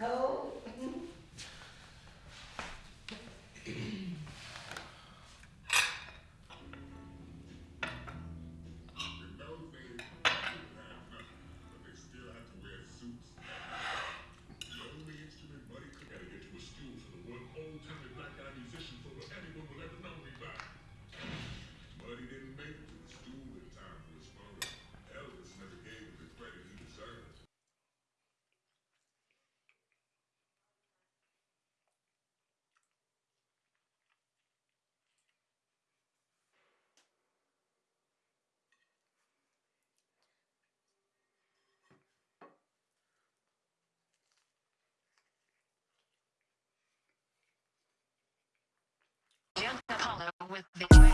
Your with